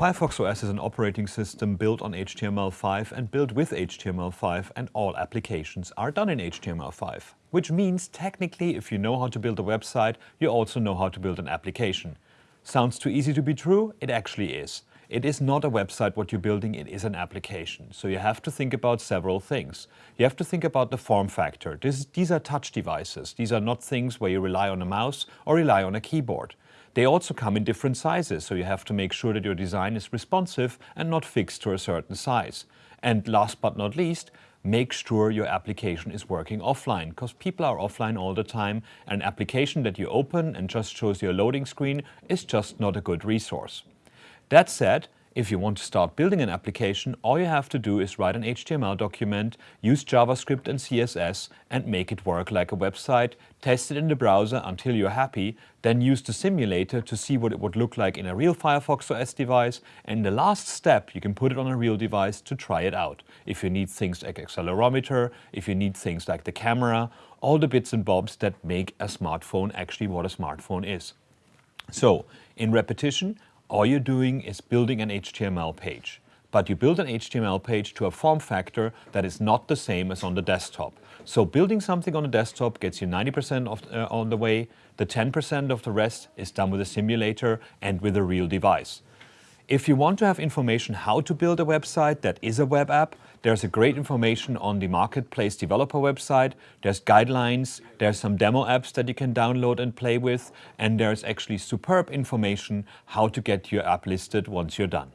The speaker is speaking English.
Firefox OS is an operating system built on HTML5 and built with HTML5 and all applications are done in HTML5. Which means technically if you know how to build a website, you also know how to build an application. Sounds too easy to be true? It actually is. It is not a website what you're building, it is an application. So you have to think about several things. You have to think about the form factor. This, these are touch devices. These are not things where you rely on a mouse or rely on a keyboard. They also come in different sizes, so you have to make sure that your design is responsive and not fixed to a certain size. And last but not least, make sure your application is working offline, because people are offline all the time. An application that you open and just shows you a loading screen is just not a good resource. That said, if you want to start building an application, all you have to do is write an HTML document, use JavaScript and CSS and make it work like a website, test it in the browser until you're happy, then use the simulator to see what it would look like in a real Firefox OS device, and the last step you can put it on a real device to try it out. If you need things like accelerometer, if you need things like the camera, all the bits and bobs that make a smartphone actually what a smartphone is. So, in repetition, all you're doing is building an HTML page. But you build an HTML page to a form factor that is not the same as on the desktop. So building something on the desktop gets you 90% of, uh, on the way. The 10% of the rest is done with a simulator and with a real device. If you want to have information how to build a website that is a web app, there's a great information on the Marketplace developer website. There's guidelines, there's some demo apps that you can download and play with, and there's actually superb information how to get your app listed once you're done.